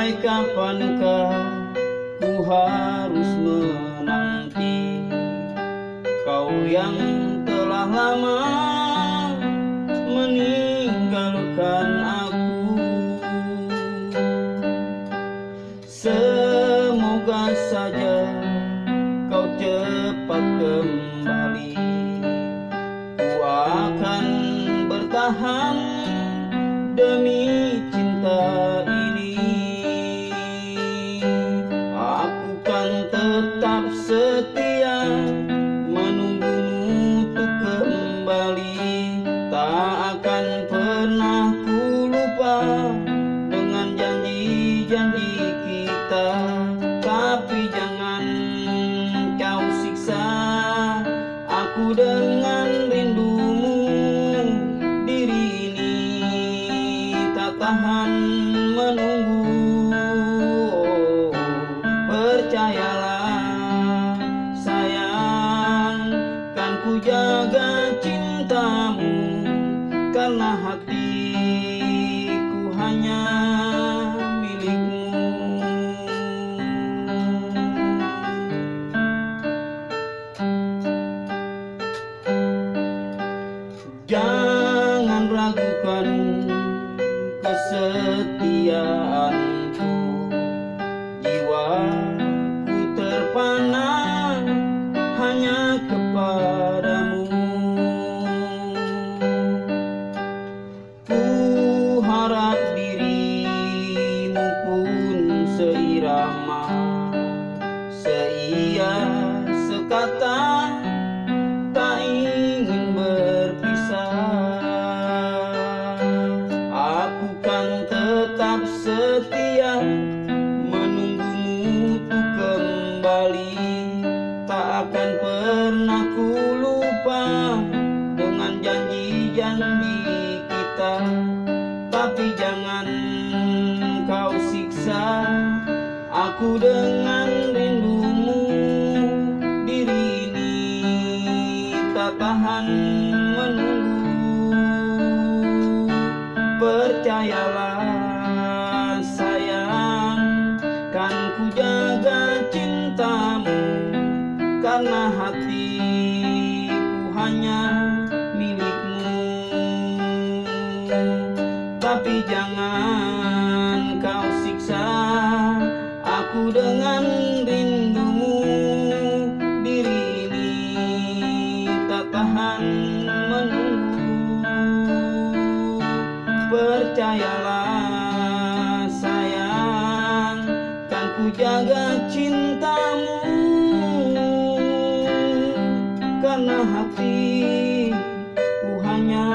Sampai kapankah ku harus menanti Kau yang telah lama meninggalkan aku? Semoga saja kau cepat kembali. Ku akan bertahan demi janji-janji kita Tapi jangan kau siksa. Aku dengan rindumu Diri ini tak tahan menunggu. Oh, Percayalah sayang Kan ku jaga cintamu. Karena hatiku hanya kesetiaanku. Jiwaku terpana hanya kepadamu. Ku harap dirimu pun seirama Seia sekata setia menunggumu untuk kembali. Tak akan pernah ku lupa dengan janji-janji kita. Tapi jangan kau siksa aku dengan rindumu. Diri ini tak tahan menunggu. Percayalah tapi jangan kau siksa aku dengan rindumu. Diri ini tak tahan menunggu. Percayalah sayang kan ku jaga cintamu. Karena hati ku hanya